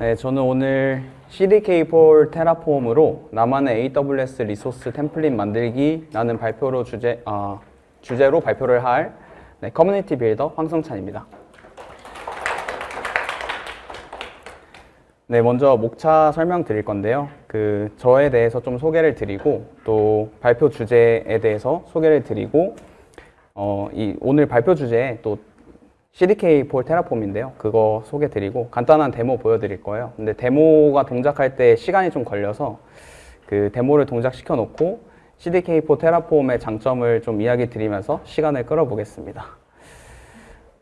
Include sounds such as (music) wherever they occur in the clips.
네, 저는 오늘 CDK4 테라폼으로 나만의 AWS resource template 만들기 라는 발표로 주제, 어, 주제로 발표를 할 네, community builder 황성찬입니다. 네, 먼저 목차 설명 드릴 건데요. 그 저에 대해서 좀 소개를 드리고 또 발표 주제에 대해서 소개를 드리고 어, 이 오늘 발표 주제에 또 CDK 폴 테라폼인데요. 그거 소개 드리고 간단한 데모 보여드릴 거예요. 근데 데모가 동작할 때 시간이 좀 걸려서 그 데모를 동작시켜 놓고 CDK 폴 테라폼의 장점을 좀 이야기 드리면서 시간을 끌어보겠습니다.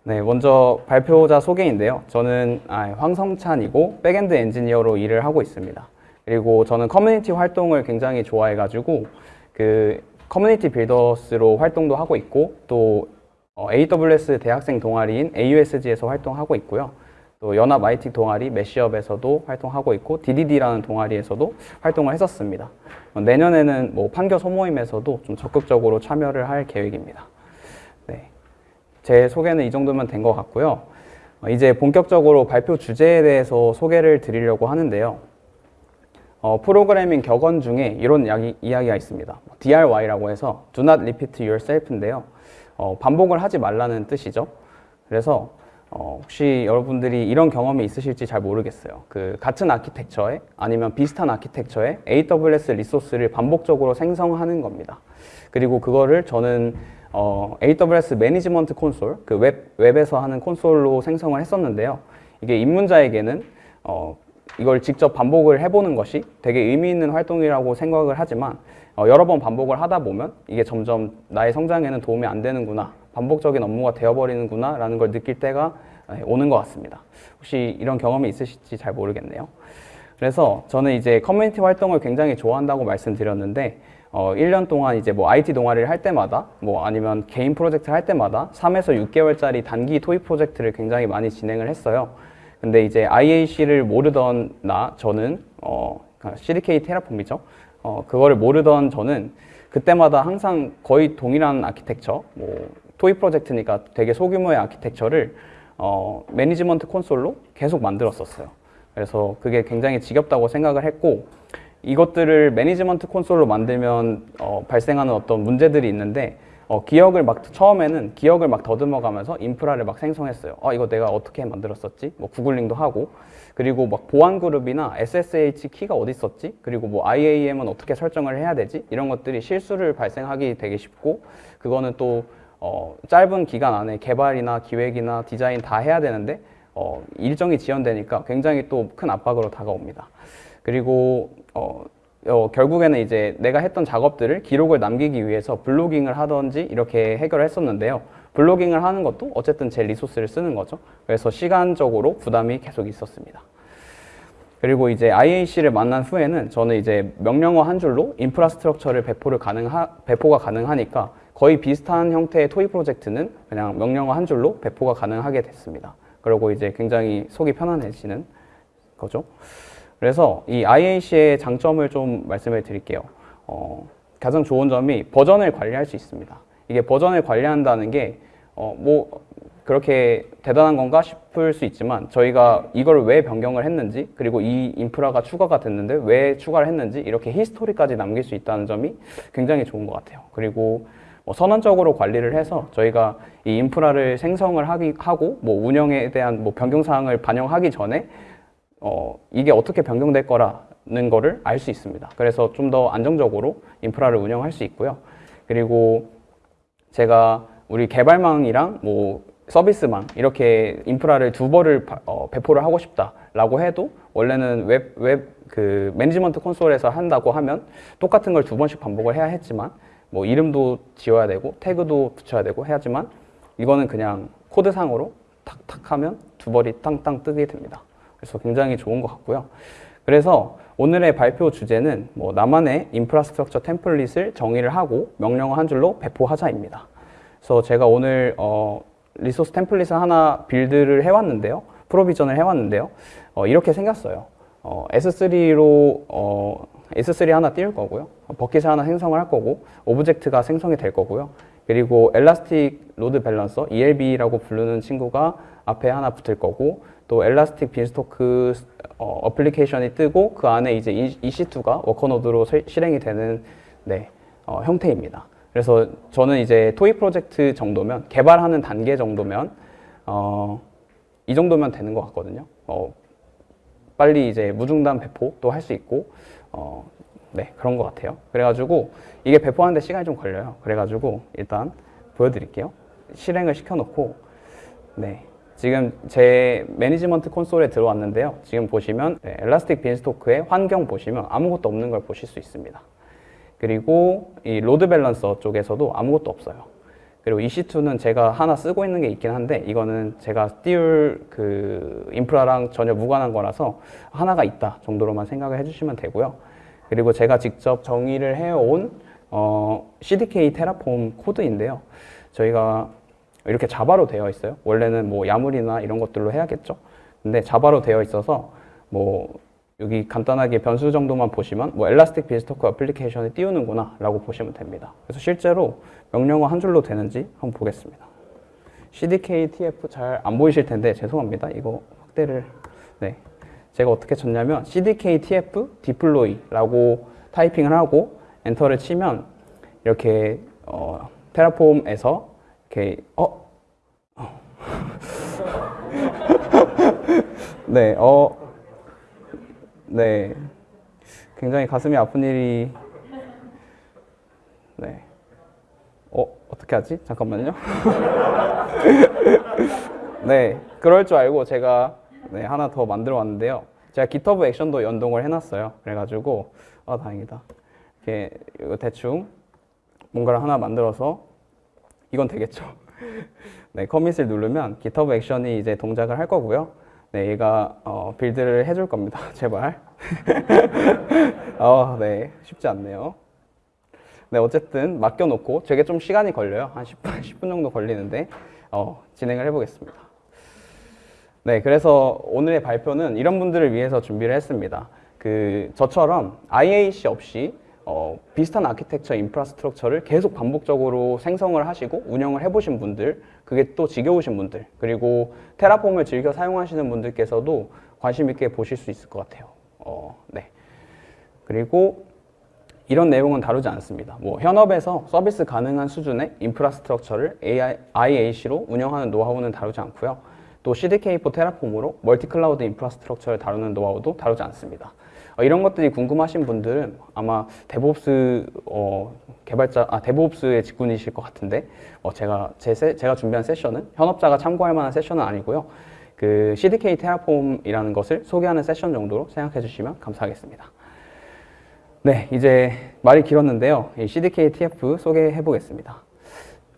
네, 먼저 발표자 소개인데요. 저는 아, 황성찬이고 backend engineer로 일을 하고 있습니다. 그리고 저는 커뮤니티 활동을 굉장히 좋아해가지고 그 community builders로 활동도 하고 있고 또 어, AWS 대학생 동아리인 AUSG에서 활동하고 있고요. 또 연합 IT 동아리 메시업에서도 활동하고 있고 DDD라는 동아리에서도 활동을 했었습니다. 어, 내년에는 뭐 판교 소모임에서도 좀 적극적으로 참여를 할 계획입니다. 네, 제 소개는 이 정도면 된 것 같고요. 어, 이제 본격적으로 발표 주제에 대해서 소개를 드리려고 하는데요. 어, 프로그래밍 격언 중에 이런 이야기, 이야기가 있습니다. DRY라고 해서 Do not repeat yourself인데요. 어, 반복을 하지 말라는 뜻이죠. 그래서 어, 혹시 여러분들이 이런 경험이 있으실지 잘 모르겠어요. 그 같은 아키텍처에 아니면 비슷한 아키텍처에 AWS resource를 반복적으로 생성하는 겁니다. 그리고 그거를 저는 어, AWS management console, 그 웹, 웹에서 하는 콘솔로 생성을 했었는데요. 이게 입문자에게는 어, 이걸 직접 반복을 해보는 것이 되게 의미 있는 활동이라고 생각을 하지만 어, 여러 번 반복을 하다 보면 이게 점점 나의 성장에는 도움이 안 되는구나 반복적인 업무가 되어버리는구나 라는 걸 느낄 때가 네, 오는 것 같습니다. 혹시 이런 경험이 있으실지 잘 모르겠네요. 그래서 저는 이제 커뮤니티 활동을 굉장히 좋아한다고 말씀드렸는데 어, 1년 동안 이제 뭐 IT 동아리를 할 때마다 뭐 아니면 개인 프로젝트를 할 때마다 3에서 6개월짜리 단기 토익 프로젝트를 굉장히 많이 진행을 했어요. 근데 이제 IAC를 모르던 나 저는 어, CDK 테라폼이죠 어, 그거를 모르던 저는 그때마다 항상 거의 동일한 아키텍처, 뭐 토이 프로젝트니까 되게 소규모의 아키텍처를 어, management console로 계속 만들었었어요. 그래서 그게 굉장히 지겹다고 생각을 했고 이것들을 management console로 만들면 어, 발생하는 어떤 문제들이 있는데 어, 기억을 막 처음에는 기억을 막 더듬어 가면서 인프라를 막 생성했어요. 어, 이거 내가 어떻게 만들었었지? 뭐 구글링도 하고 그리고 막 보안 그룹이나 SSH 키가 어디 있었지? 그리고 뭐 IAM은 어떻게 설정을 해야 되지? 이런 것들이 실수를 발생하기 되게 쉽고 그거는 또 어, 짧은 기간 안에 개발이나 기획이나 디자인 다 해야 되는데 어, 일정이 지연되니까 굉장히 또 큰 압박으로 다가옵니다. 그리고 어, 어, 결국에는 이제 내가 했던 작업들을 기록을 남기기 위해서 블로깅을 하던지 이렇게 해결을 했었는데요. 블로깅을 하는 것도 어쨌든 제 리소스를 쓰는 거죠. 그래서 시간적으로 부담이 계속 있었습니다. 그리고 이제 IAC를 만난 후에는 저는 이제 명령어 한 줄로 인프라스트럭처를 배포를 가능하, 배포가 가능하니까 거의 비슷한 형태의 토이 프로젝트는 그냥 명령어 한 줄로 배포가 가능하게 됐습니다. 그리고 이제 굉장히 속이 편안해지는 거죠. 그래서 이 IAC의 장점을 좀 말씀을 드릴게요. 어, 가장 좋은 점이 버전을 관리할 수 있습니다. 이게 버전을 관리한다는 게 어, 뭐 그렇게 대단한 건가 싶을 수 있지만 저희가 이걸 왜 변경을 했는지 그리고 이 인프라가 추가가 됐는데 왜 추가를 했는지 이렇게 히스토리까지 남길 수 있다는 점이 굉장히 좋은 것 같아요. 그리고 뭐 선언적으로 관리를 해서 저희가 이 인프라를 생성을 하기, 하고 뭐 운영에 대한 뭐 변경 사항을 반영하기 전에 어, 이게 어떻게 변경될 거라는 거를 알 수 있습니다. 그래서 좀 더 안정적으로 인프라를 운영할 수 있고요. 그리고 제가 우리 개발망이랑 뭐 서비스망 이렇게 인프라를 두 번을 어, 배포를 하고 싶다라고 해도 원래는 웹, 웹 그 management console에서 한다고 하면 똑같은 걸 두 번씩 반복을 해야 했지만 뭐 이름도 지어야 되고 태그도 붙여야 되고 해야지만 이거는 그냥 코드상으로 탁탁 하면 두 벌이 땅땅 뜨게 됩니다. 그래서 굉장히 좋은 것 같고요. 그래서 오늘의 발표 주제는 뭐 나만의 infrastructure template을 정의를 하고 명령어 한 줄로 배포하자입니다. 그래서 제가 오늘 어, resource template을 하나 build를 해왔는데요. provision을 해왔는데요. 어, 이렇게 생겼어요. 어, S3로 어, S3 하나 띄울 거고요. bucket을 하나 생성을 할 거고 object가 생성이 될 거고요. 그리고 Elastic Load Balancer ELB라고 부르는 친구가 앞에 하나 붙을 거고 또 Elastic Beanstalk 어, application이 뜨고 그 안에 이제 EC2가 worker node로 실- 실행이 되는 네, 어, 형태입니다. 그래서 저는 이제 toy project 정도면 개발하는 단계 정도면 어, 이 정도면 되는 것 같거든요. 어, 빨리 이제 무중단 배포도 할 수 있고 어, 네 그런 것 같아요. 그래가지고 이게 배포하는데 시간이 좀 걸려요. 그래가지고 일단 보여드릴게요. 실행을 시켜놓고 네 지금 제 management console에 들어왔는데요. 지금 보시면 네, Elastic Beanstalk의 환경 보시면 아무것도 없는 걸 보실 수 있습니다. 그리고 이 load balancer 쪽에서도 아무것도 없어요. 그리고 EC2는 제가 하나 쓰고 있는 게 있긴 한데 이거는 제가 띄울 그 인프라랑 전혀 무관한 거라서 하나가 있다 정도로만 생각을 해주시면 되고요. 그리고 제가 직접 정의를 해온 어, CDK 테라폼 코드인데요. 저희가 이렇게 자바로 되어 있어요. 원래는 뭐 야물이나 이런 것들로 해야겠죠. 근데 자바로 되어 있어서 뭐 여기 간단하게 변수 정도만 보시면 뭐 엘라스틱 빈스토크 어플리케이션을 띄우는구나 라고 보시면 됩니다. 그래서 실제로 명령어 한 줄로 되는지 한번 보겠습니다. CDK TF 잘 안 보이실 텐데 죄송합니다. 이거 확대를 네 제가 어떻게 쳤냐면 CDK TF deploy라고 타이핑을 하고 엔터를 치면 이렇게 어, 테라폼에서 이렇게 어 (laughs) 네, 어, 네, 굉장히 가슴이 아픈 일이, 네, 어, 어떻게 하지? 잠깐만요. (laughs) 네, 그럴 줄 알고 제가 네, 하나 더 만들어 왔는데요. 제가 GitHub 액션도 연동을 해 놨어요. 그래 가지고, 아, 다행이다. 이렇게 대충 뭔가를 하나 만들어서 이건 되겠죠. (laughs) 네, 커밋을 누르면 GitHub 액션이 이제 동작을 할 거고요. 네, 얘가 어, 빌드를 해줄 겁니다. (laughs) 제발. (laughs) 어, 네, 쉽지 않네요. 네, 어쨌든 맡겨놓고 되게 좀 시간이 걸려요. 한 10분, 10분 (laughs) 정도 걸리는데 어, 진행을 해보겠습니다. 네, 그래서 오늘의 발표는 이런 분들을 위해서 준비를 했습니다. 그 저처럼 IAC 없이 어, 비슷한 architecture infrastructure를 계속 반복적으로 생성을 하시고 운영을 해보신 분들, 그게 또 지겨우신 분들, 그리고 Terraform을 즐겨 사용하시는 분들께서도 관심 있게 보실 수 있을 것 같아요. 어, 네. 그리고 이런 내용은 다루지 않습니다. 뭐 현업에서 서비스 가능한 수준의 인프라스트럭처를 AI, IAC로 운영하는 노하우는 다루지 않고요. 또 CDK4 테라폼으로 멀티 클라우드 인프라스트럭처를 다루는 노하우도 다루지 않습니다. 어, 이런 것들이 궁금하신 분들은 아마 DevOps 어, 개발자, 아 DevOps의 직군이실 것 같은데 어, 제가 제 세, 제가 준비한 세션은 현업자가 참고할 만한 세션은 아니고요. 그 CDK 테라폼이라는 것을 소개하는 세션 정도로 생각해 주시면 감사하겠습니다. 네, 이제 말이 길었는데요. 이 CDK TF 소개해 보겠습니다.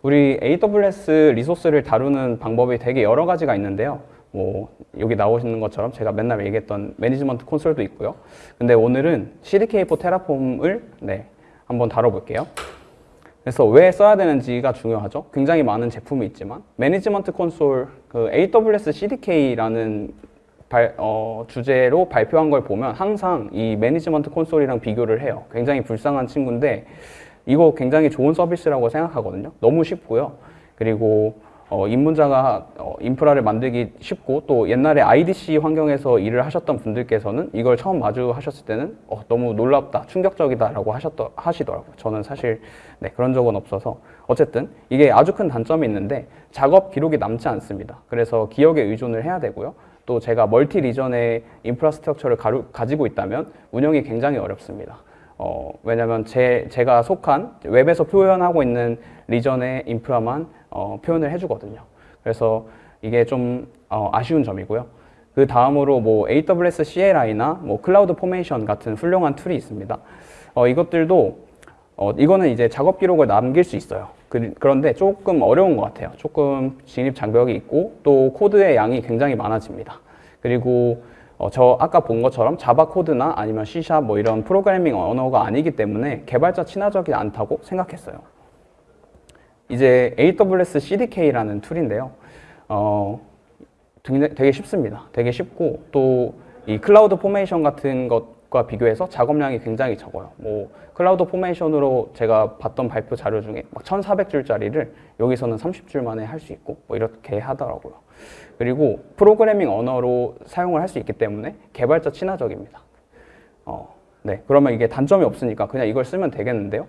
우리 AWS resource를 다루는 방법이 되게 여러 가지가 있는데요. 뭐 여기 나오시는 것처럼 제가 맨날 얘기했던 management console도 있고요. 근데 오늘은 CDK4 테라폼을 네, 한번 다뤄볼게요. 그래서 왜 써야 되는지가 중요하죠. 굉장히 많은 제품이 있지만 management console 그 AWS CDK라는 발, 어, 주제로 발표한 걸 보면 항상 이 management console이랑 비교를 해요. 굉장히 불쌍한 친구인데 이거 굉장히 좋은 서비스라고 생각하거든요. 너무 쉽고요. 그리고 어, 입문자가 어, 인프라를 만들기 쉽고 또 옛날에 IDC 환경에서 일을 하셨던 분들께서는 이걸 처음 마주하셨을 때는 어, 너무 놀랍다, 충격적이다 라고 하셨더, 하시더라고요. 저는 사실 네, 그런 적은 없어서 어쨌든 이게 아주 큰 단점이 있는데 작업 기록이 남지 않습니다. 그래서 기억에 의존을 해야 되고요. 또 제가 multi region의 infrastructure를 가루, 가지고 있다면 운영이 굉장히 어렵습니다. 어, 왜냐면 제, 제가 속한 웹에서 표현하고 있는 region의 인프라만 어, 표현을 해주거든요. 그래서 이게 좀 어, 아쉬운 점이고요. 그 다음으로 뭐 AWS CLI나 뭐 CloudFormation 같은 훌륭한 툴이 있습니다. 어, 이것들도 어, 이거는 이제 작업 기록을 남길 수 있어요. 그, 그런데 조금 어려운 것 같아요. 조금 진입 장벽이 있고 또 코드의 양이 굉장히 많아집니다. 그리고 어, 저 아까 본 것처럼 Java 코드나 아니면 C샵 뭐 이런 프로그래밍 언어가 아니기 때문에 개발자 친화적이 않다고 생각했어요. 이제 AWS CDK라는 툴인데요. 어, 되게, 쉽습니다. 되게 쉽고 또 이 CloudFormation 같은 것과 비교해서 작업량이 굉장히 적어요. 뭐 CloudFormation으로 제가 봤던 발표 자료 중에 막 1,400줄짜리를 여기서는 30줄 만에 할 수 있고 뭐 이렇게 하더라고요. 그리고 프로그래밍 언어로 사용을 할 수 있기 때문에 개발자 친화적입니다. 어, 네. 그러면 이게 단점이 없으니까 그냥 이걸 쓰면 되겠는데요.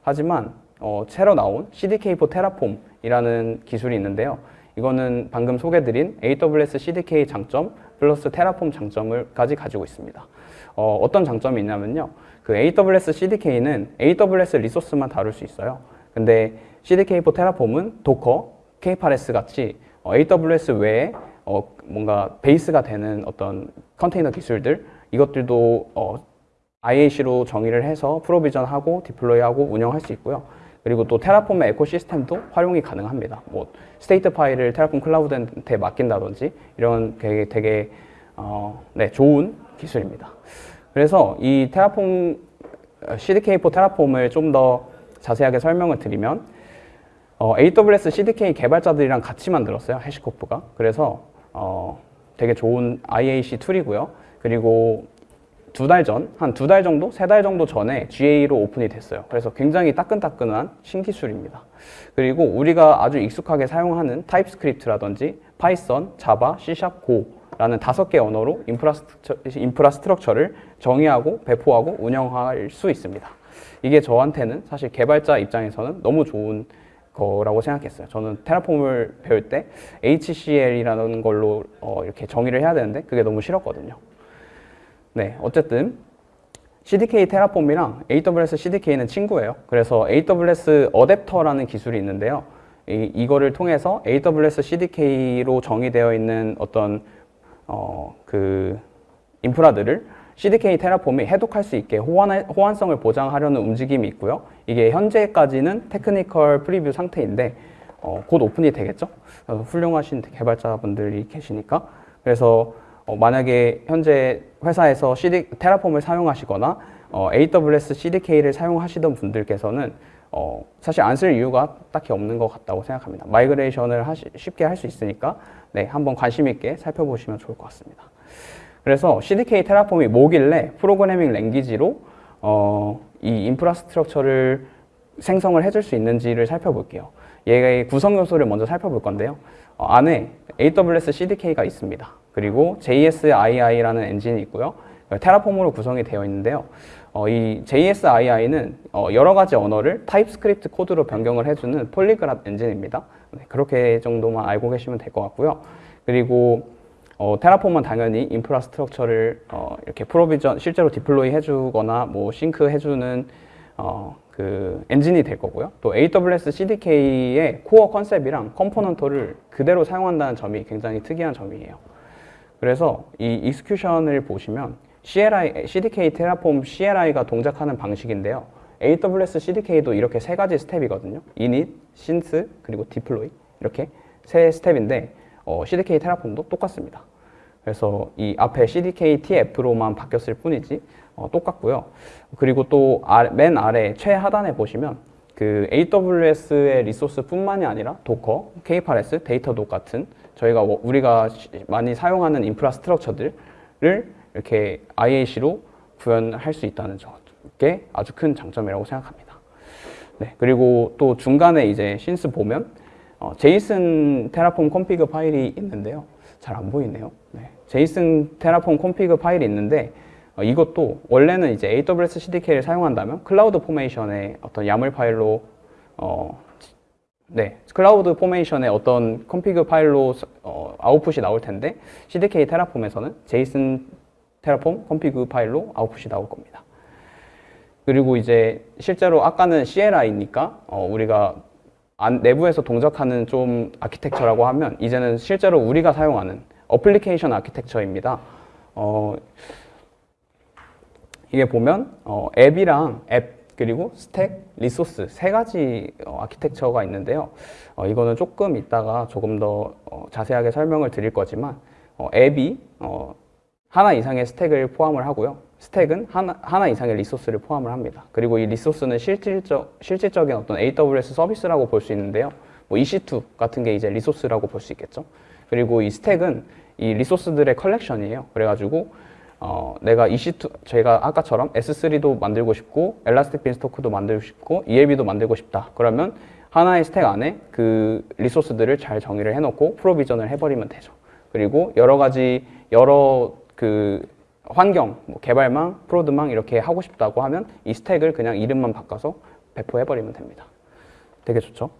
하지만 어, 새로 나온 CDK4 테라폼이라는 기술이 있는데요. 이거는 방금 소개드린 AWS CDK 장점 플러스 테라폼 장점을까지 가지고 있습니다. 어, 어떤 장점이 있냐면요. 그 AWS CDK는 AWS 리소스만 다룰 수 있어요. 근데 CDK4 테라폼은 도커, K8s 같이 어, AWS 외에 어, 뭔가 베이스가 되는 어떤 컨테이너 기술들 이것들도 어, IAC로 정의를 해서 provision하고 deploy하고 운영할 수 있고요. 그리고 또 Terraform의 ecosystem도 활용이 가능합니다. 뭐 state file을 Terraform Cloud한테 맡긴다든지 이런 되게 되게 어, 네, 좋은 기술입니다. 그래서 이 Terraform CDK4 테라폼을 좀 더 자세하게 설명을 드리면 어, AWS CDK 개발자들이랑 같이 만들었어요. HashiCorp가. 그래서 어, 되게 좋은 IAC 툴이고요. 그리고 두 달 전, 한 두 달 정도, 세 달 정도 전에 GA로 오픈이 됐어요. 그래서 굉장히 따끈따끈한 신기술입니다. 그리고 우리가 아주 익숙하게 사용하는 타입스크립트라든지 파이썬, 자바, C샵, 고라는 다섯 개 언어로 infrastructure, infrastructure를 정의하고 배포하고 운영할 수 있습니다. 이게 저한테는 사실 개발자 입장에서는 너무 좋은 거라고 생각했어요. 저는 테라폼을 배울 때 HCL이라는 걸로 어, 이렇게 정의를 해야 되는데 그게 너무 싫었거든요. 네, 어쨌든 CDK 테라폼이랑 AWS CDK는 친구예요. 그래서 AWS 어댑터라는 기술이 있는데요. 이, 이거를 통해서 AWS CDK로 정의되어 있는 어떤 어, 그 인프라들을 CDK 테라폼이 해독할 수 있게 호환, 호환성을 보장하려는 움직임이 있고요. 이게 현재까지는 technical preview 상태인데 어, 곧 오픈이 되겠죠. 훌륭하신 개발자분들이 계시니까 그래서 어, 만약에 현재 회사에서 CD, Terraform을 사용하시거나 어, AWS CDK를 사용하시던 분들께서는 어, 사실 안 쓸 이유가 딱히 없는 것 같다고 생각합니다. migration을 하시, 쉽게 할 수 있으니까 네, 한번 관심 있게 살펴보시면 좋을 것 같습니다. 그래서 CDK 테라폼이 뭐길래 programming language로 어, 이 infrastructure를 생성을 해줄 수 있는지를 살펴볼게요. 얘의 구성 요소를 먼저 살펴볼 건데요. 어, 안에 AWS CDK가 있습니다. 그리고 JSII라는 엔진이 있고요. Terraform으로 구성이 되어 있는데요. 어, 이 JSII는 어, 여러 가지 언어를 TypeScript 코드로 변경을 해주는 polyglot 엔진입니다. 네, 그렇게 정도만 알고 계시면 될 것 같고요. 그리고 어, Terraform은 당연히 infrastructure를 어, 이렇게 provision 실제로 deploy 해주거나 뭐 싱크 해주는 어, 그 엔진이 될 거고요. 또 AWS CDK의 core concept이랑 component를 그대로 사용한다는 점이 굉장히 특이한 점이에요. 그래서 이 execution을 보시면 CLI, CDK Terraform CLI가 동작하는 방식인데요. AWS CDK도 이렇게 세 가지 스텝이거든요. init, synth, 그리고 deploy 이렇게 세 스텝인데 어, CDK 테라폼도 똑같습니다. 그래서 이 앞에 CDK TF로만 바뀌었을 뿐이지 어, 똑같고요. 그리고 또 맨 아래 최하단에 보시면 그 AWS의 resource뿐만이 아니라 Docker, K8s, Datadog 같은 저희가 뭐 우리가 많이 사용하는 infrastructure들을 이렇게 IAC로 구현할 수 있다는 게 아주 큰 장점이라고 생각합니다. 네, 그리고 또 중간에 이제 synth 보면 어, JSON Terraform config 파일이 있는데요. 잘 안 보이네요. 네, JSON Terraform config 파일이 있는데 어, 이것도 원래는 이제 AWS CDK를 사용한다면 CloudFormation의 어떤 YAML 파일로 어, 네, CloudFormation의 어떤 config 파일로 어, 아웃풋이 나올 텐데 CDK 테라폼에서는 JSON Terraform config 파일로 아웃풋이 나올 겁니다. 그리고 이제 실제로 아까는 CLI니까 어, 우리가 안, 내부에서 동작하는 좀 아키텍처라고 하면 이제는 실제로 우리가 사용하는 application architecture입니다. 어, 이게 보면 어, 앱이랑 앱 그리고 stack, resource 세 가지 어, 아키텍처가 있는데요. 어, 이거는 조금 이따가 조금 더 어, 자세하게 설명을 드릴 거지만 어, 앱이 어, 하나 이상의 stack을 포함을 하고요. stack은 하나, 하나 이상의 resource를 포함을 합니다. 그리고 이 resource는 실질적, 실질적인 어떤 AWS 서비스라고 볼 수 있는데요. 뭐 EC2 같은 게 이제 resource라고 볼 수 있겠죠. 그리고 이 stack은 이 resource들의 컬렉션이에요. 그래가지고 어, 내가 EC2 제가 아까처럼 S3도 만들고 싶고 Elastic Beanstalk도 만들고 싶고 ELB도 만들고 싶다. 그러면 하나의 스택 안에 그 리소스들을 잘 정의를 해놓고 프로비전을 해버리면 되죠. 그리고 여러 가지 여러 그 환경, 뭐 개발망, 프로드망 이렇게 하고 싶다고 하면 이 스택을 그냥 이름만 바꿔서 배포해버리면 됩니다. 되게 좋죠.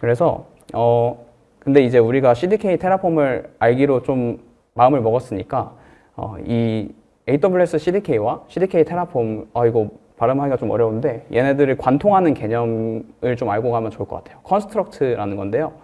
그래서 어 근데 이제 우리가 CDK 테라폼을 알기로 좀 마음을 먹었으니까 어, 이 AWS CDK와 CDK 테라폼 아 이거 발음하기가 좀 어려운데 얘네들을 관통하는 개념을 좀 알고 가면 좋을 것 같아요. construct라는 건데요.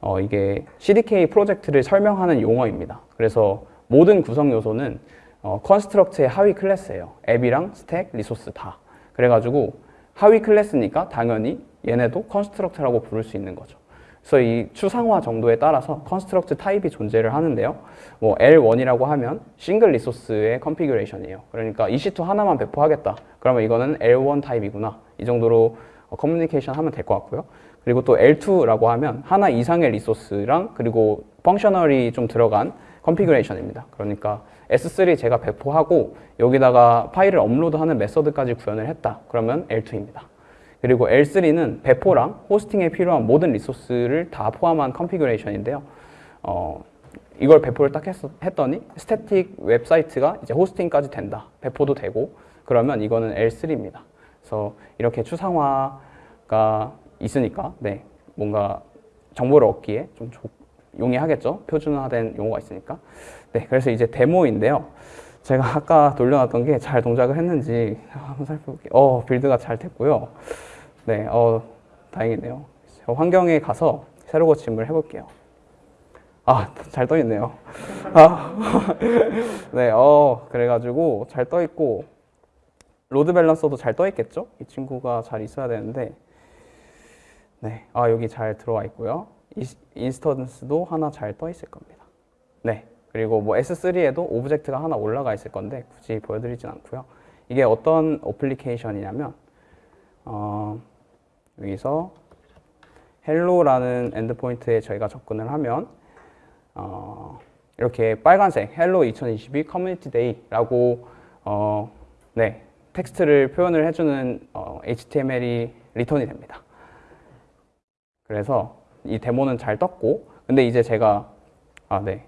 어, 이게 CDK 프로젝트를 설명하는 용어입니다. 그래서 모든 구성 요소는 어, construct의 하위 클래스예요. 앱이랑 stack, resource 다. 그래가지고 하위 클래스니까 당연히 얘네도 construct라고 부를 수 있는 거죠. 그래서 이 추상화 정도에 따라서 construct 타입이 존재를 하는데요. 뭐 L1이라고 하면 single resource의 configuration이에요. 그러니까 EC2 하나만 배포하겠다. 그러면 이거는 L1 타입이구나. 이 정도로 커뮤니케이션 하면 될 것 같고요. 그리고 또 L2라고 하면 하나 이상의 resource랑 그리고 functional이 좀 들어간 configuration입니다. 그러니까 S3 제가 배포하고 여기다가 파일을 업로드하는 method까지 구현을 했다. 그러면 L2입니다. 그리고 L3는 배포랑 hosting에 필요한 모든 resource를 다 포함한 configuration인데요. 어, 이걸 배포를 딱 했, 했더니 static 웹사이트가 이제 hosting까지 된다. 배포도 되고 그러면 이거는 L3입니다. 그래서 이렇게 추상화가 있으니까 네, 뭔가 정보를 얻기에 좀 조, 용이하겠죠. 표준화된 용어가 있으니까. 네, 그래서 이제 데모인데요. 제가 아까 돌려놨던 게 잘 동작을 했는지 한번 살펴볼게요. 어, 빌드가 잘 됐고요. 네, 어, 다행이네요. 저 환경에 가서 새로 고침을 해볼게요. 아, 잘 떠있네요. 아, (laughs) 네, 어, 그래가지고 잘 떠있고, load balancer도 잘 떠있겠죠? 이 친구가 잘 있어야 되는데, 네, 아, 여기 잘 들어와 있고요. instance도 하나 잘 떠있을 겁니다. 네, 그리고 뭐 S3에도 object가 하나 올라가 있을 건데, 굳이 보여드리진 않고요. 이게 어떤 application이냐면, 어, 여기서 hello라는 endpoint에 저희가 접근을 하면 어, 이렇게 빨간색 hello 2022 Community Day라고 어, 네, 텍스트를 표현을 해주는 어, HTML이 return이 됩니다. 그래서 이 데모는 잘 떴고 근데 이제 제가 아 네,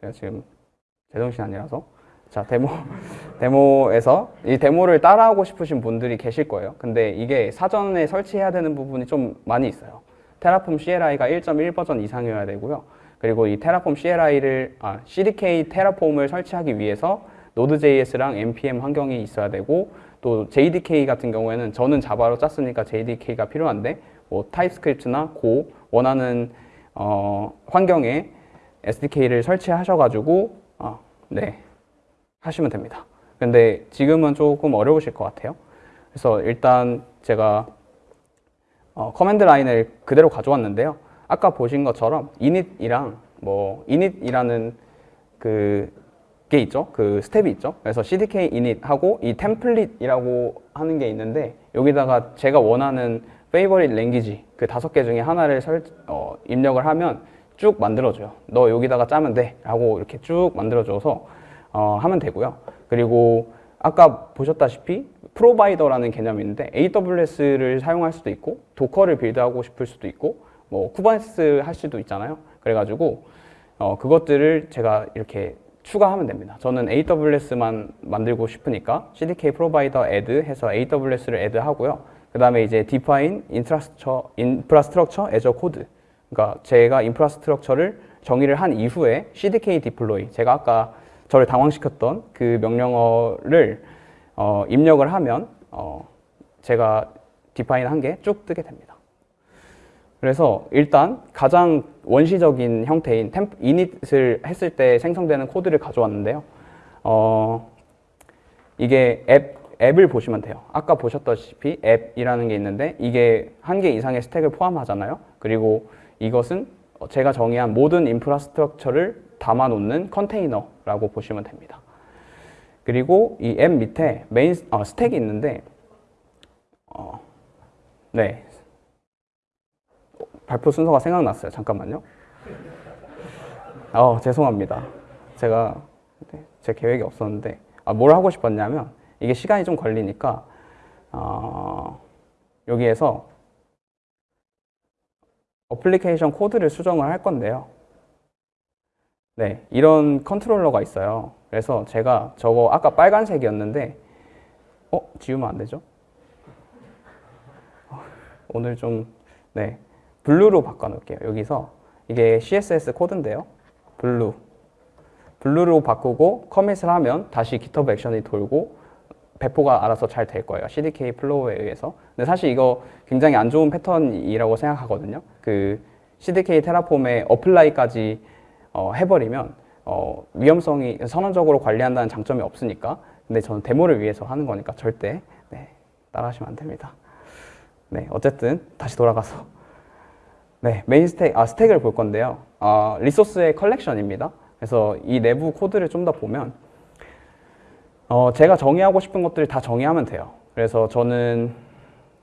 제가 지금 제정신 아니라서. 자 데모 데모에서 이 데모를 따라하고 싶으신 분들이 계실 거예요. 근데 이게 사전에 설치해야 되는 부분이 좀 많이 있어요. Terraform CLI가 1.1 버전 이상이어야 되고요. 그리고 이 Terraform CLI를 아, CDK 테라폼을 설치하기 위해서 Node.js랑 npm 환경이 있어야 되고 또 JDK 같은 경우에는 저는 Java로 짰으니까 JDK가 필요한데 뭐 TypeScript나 Go 원하는 어, 환경에 SDK를 설치하셔가지고 아, 네 하시면 됩니다. 근데 지금은 조금 어려우실 것 같아요. 그래서 일단 제가 어, command line을 그대로 가져왔는데요. 아까 보신 것처럼 init이랑 뭐 init이라는 그게 있죠. 그 step이 있죠. 그래서 cdk init하고 이 템플릿이라고 하는 게 있는데 여기다가 제가 원하는 favorite language 그 다섯 개 중에 하나를 설, 어, 입력을 하면 쭉 만들어줘요. 너 여기다가 짜면 돼. 라고 이렇게 쭉 만들어줘서 어, 하면 되고요. 그리고 아까 보셨다시피 provider라는 개념이 있는데 AWS를 사용할 수도 있고 도커를 build하고 싶을 수도 있고 뭐 쿠버네티스 할 수도 있잖아요. 그래가지고 어, 그것들을 제가 이렇게 추가하면 됩니다. 저는 AWS만 만들고 싶으니까 CDK provider add 해서 AWS를 add 하고요. 그 다음에 이제 define infrastructure, infrastructure as a code. 그러니까 제가 infrastructure를 정의를 한 이후에 CDK deploy. 제가 아까 저를 당황시켰던 그 명령어를 어, 입력을 하면 어, 제가 디파인 한 게 쭉 뜨게 됩니다. 그래서 일단 가장 원시적인 형태인 템 init을 했을 때 생성되는 코드를 가져왔는데요. 어, 이게 앱, 앱을 보시면 돼요. 아까 보셨다시피 앱이라는 게 있는데 이게 한 개 이상의 스택을 포함하잖아요. 그리고 이것은 제가 정의한 모든 infrastructure를 담아놓는 컨테이너라고 보시면 됩니다. 그리고 이 앱 밑에 메인 어, stack이 있는데 어, 네 발표 순서가 생각났어요. 잠깐만요. 어 죄송합니다. 제가 네, 제 계획이 없었는데 아, 뭘 하고 싶었냐면 이게 시간이 좀 걸리니까 어, 여기에서 어플리케이션 코드를 수정을 할 건데요. 네, 이런 컨트롤러가 있어요. 그래서 제가 저거 아까 빨간색이었는데 어? 지우면 안 되죠? 어, 오늘 좀 네, blue로 바꿔 놓을게요. 여기서 이게 CSS 코드인데요. blue blue로 바꾸고 commit을 하면 다시 GitHub 액션이 돌고 배포가 알아서 잘 될 거예요. CDK flow에 의해서. 근데 사실 이거 굉장히 안 좋은 패턴이라고 생각하거든요. 그 CDK 테라폼에 어플라이까지 어, 해버리면 어, 위험성이 선언적으로 관리한다는 장점이 없으니까. 근데 저는 데모를 위해서 하는 거니까 절대 네, 따라하시면 안 됩니다. 네, 어쨌든 다시 돌아가서 네, main stack, 아, stack을 볼 건데요. 아, resource의 컬렉션입니다. 그래서 이 내부 코드를 좀 더 보면 어, 제가 정의하고 싶은 것들을 다 정의하면 돼요. 그래서 저는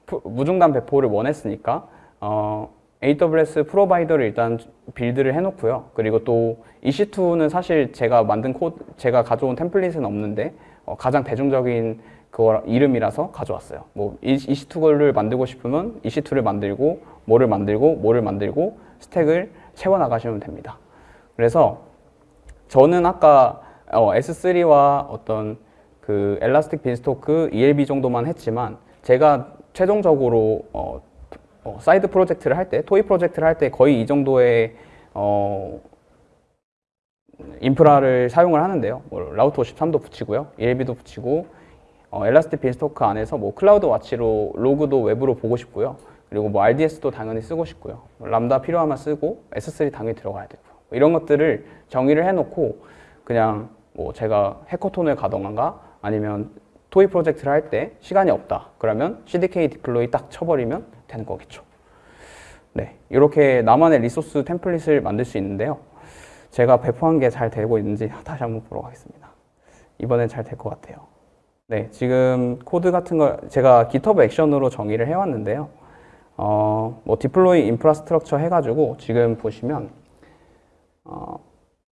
푸- 무중단 배포를 원했으니까 어, AWS provider를 일단 build를 해놓고요. 그리고 또 EC2는 사실 제가 만든 코드, 제가 가져온 템플릿은 없는데 어, 가장 대중적인 그 이름이라서 가져왔어요. 뭐 EC2를 만들고 싶으면 EC2를 만들고 뭐를 만들고 뭐를 만들고 stack을 채워 나가시면 됩니다. 그래서 저는 아까 어, S3와 어떤 그 Elastic Beanstalk ELB 정도만 했지만 제가 최종적으로 어, 어, 사이드 프로젝트를 할 때, 토이 프로젝트를 할 때 거의 이 정도의 어, 인프라를 사용을 하는데요. 뭐 Route 53도 붙이고요, ELB도 붙이고 어, Elastic Beanstalk 안에서 뭐 CloudWatch로 로그도 외부로 보고 싶고요. 그리고 뭐 RDS도 당연히 쓰고 싶고요. 뭐 람다 필요하면 쓰고 S3 당연히 들어가야 되고요. 뭐 이런 것들을 정의를 해놓고 그냥 뭐 제가 hackathon을 가던가 아니면 toy 프로젝트를 할 때 시간이 없다. 그러면 CDK deploy 딱 쳐버리면 되는 거겠죠. 네, 이렇게 나만의 resource template을 만들 수 있는데요. 제가 배포한 게 잘 되고 있는지 다시 한번 보러 가겠습니다. 이번엔 잘 될 것 같아요. 네, 지금 코드 같은 걸 제가 GitHub Action으로 정의를 해왔는데요. 어, 뭐 deploy infrastructure 해가지고 지금 보시면 어,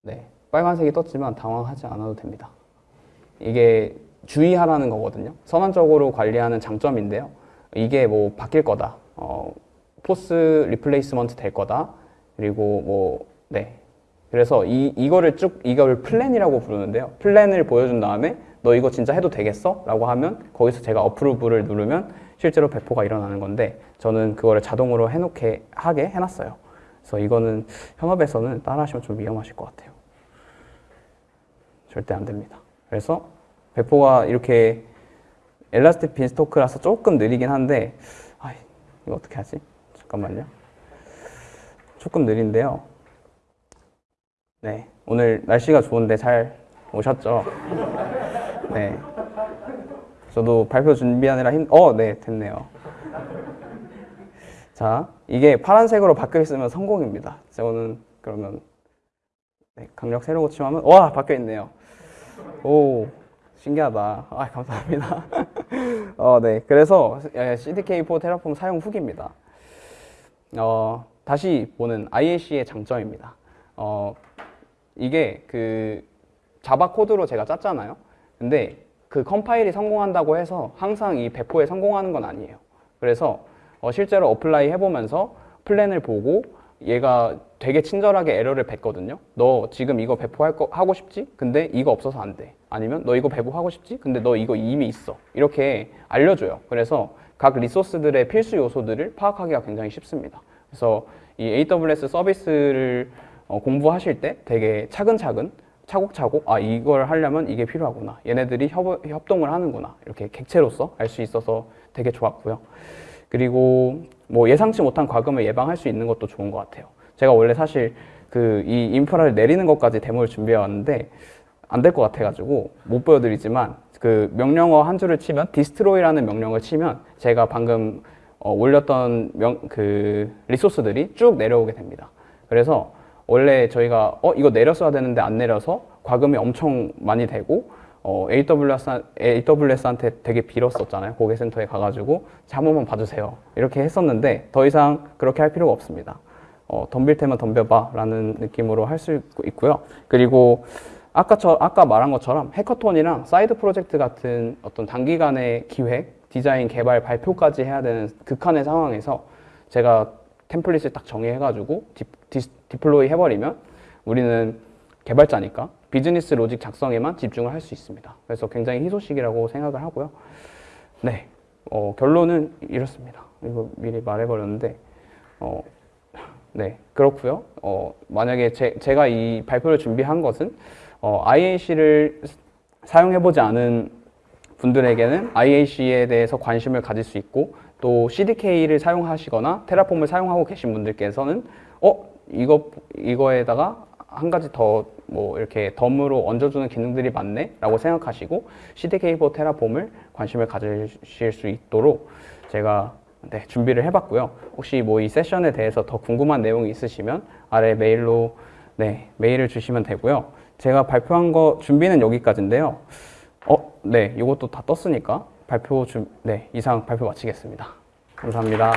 네, 빨간색이 떴지만 당황하지 않아도 됩니다. 이게 주의하라는 거거든요. 선언적으로 관리하는 장점인데요. 이게 뭐 바뀔 거다. 어, force replacement 될 거다. 그리고 뭐, 네. 그래서 이, 이거를 쭉, 이걸 plan이라고 부르는데요. plan을 보여준 다음에 너 이거 진짜 해도 되겠어? 라고 하면 거기서 제가 approve를 누르면 실제로 배포가 일어나는 건데 저는 그거를 자동으로 해놓게 하게 해놨어요. 그래서 이거는 현업에서는 따라하시면 좀 위험하실 것 같아요. 절대 안 됩니다. 그래서 배포가 이렇게 엘라스틱 빈스토크라서 조금 느리긴 한데 아, 이거 어떻게 하지? 잠깐만요. 조금 느린데요. 네, 오늘 날씨가 좋은데 잘 오셨죠? 네. 저도 발표 준비하느라 힘, 어, 네, 됐네요. 자, 이게 파란색으로 바뀌어 있으면 성공입니다. 저는 그러면 네, 강력 세로 고침하면 와 바뀌어 있네요. 오 신기하다. 아 감사합니다. (laughs) 어, 네. 그래서 CDK4 테라폼 사용 후기입니다. 어, 다시 보는 IAC의 장점입니다. 어, 이게 그 자바 코드로 제가 짰잖아요. 근데 그 컴파일이 성공한다고 해서 항상 이 배포에 성공하는 건 아니에요. 그래서 어, 실제로 apply 해보면서 plan을 보고 얘가 되게 친절하게 에러를 뱉거든요. 너 지금 이거 배포할 거 하고 싶지? 근데 이거 없어서 안 돼. 아니면 너 이거 배포하고 싶지? 근데 너 이거 이미 있어. 이렇게 알려줘요. 그래서 각 resource들의 필수 요소들을 파악하기가 굉장히 쉽습니다. 그래서 이 AWS 서비스를 어, 공부하실 때 되게 차근차근 차곡차곡 아 이걸 하려면 이게 필요하구나 얘네들이 협, 협동을 하는구나 이렇게 객체로서 알 수 있어서 되게 좋았고요 그리고 뭐 예상치 못한 과금을 예방할 수 있는 것도 좋은 것 같아요 제가 원래 사실 그 이 인프라를 내리는 것까지 데모를 준비해 왔는데 안 될 것 같아가지고 못 보여드리지만 그 명령어 한 줄을 치면 destroy라는 명령을 치면 제가 방금 어, 올렸던 명, 그 resource들이 쭉 내려오게 됩니다. 그래서 원래 저희가 어 이거 내렸어야 되는데 안 내려서 과금이 엄청 많이 되고 어, AWS, AWS한테 되게 빌었었잖아요. 고객센터에 가가지고 자, 한 번만 봐주세요. 이렇게 했었는데 더 이상 그렇게 할 필요가 없습니다. 어, 덤빌 테면 덤벼봐 라는 느낌으로 할 수 있고요. 그리고 아까 저 아까 말한 것처럼 hackathon이랑 side 프로젝트 같은 어떤 단기간의 기획, 디자인, 개발, 발표까지 해야 되는 극한의 상황에서 제가 template을 딱 정의해가지고 디, 디, deploy 해버리면 우리는 개발자니까 비즈니스 로직 작성에만 집중을 할 수 있습니다. 그래서 굉장히 희소식이라고 생각을 하고요. 네, 어, 결론은 이렇습니다. 이거 미리 말해버렸는데, 어, 네, 그렇고요. 어, 만약에 제, 제가 이 발표를 준비한 것은 어, IAC를 사용해보지 않은 분들에게는 IAC에 대해서 관심을 가질 수 있고 또 CDK를 사용하시거나 테라폼을 사용하고 계신 분들께서는 어 이거 이거에다가 한 가지 더 뭐 이렇게 덤으로 얹어주는 기능들이 많네 라고 생각하시고 CDK for 테라폼을 관심을 가지실 수 있도록 제가 네, 준비를 해봤고요. 혹시 뭐 이 세션에 대해서 더 궁금한 내용이 있으시면 아래 메일로 네 메일을 주시면 되고요. 제가 발표한 거 준비는 여기까지인데요. 어, 네, 이것도 다 떴으니까 발표 준, 네, 이상 발표 마치겠습니다. 감사합니다.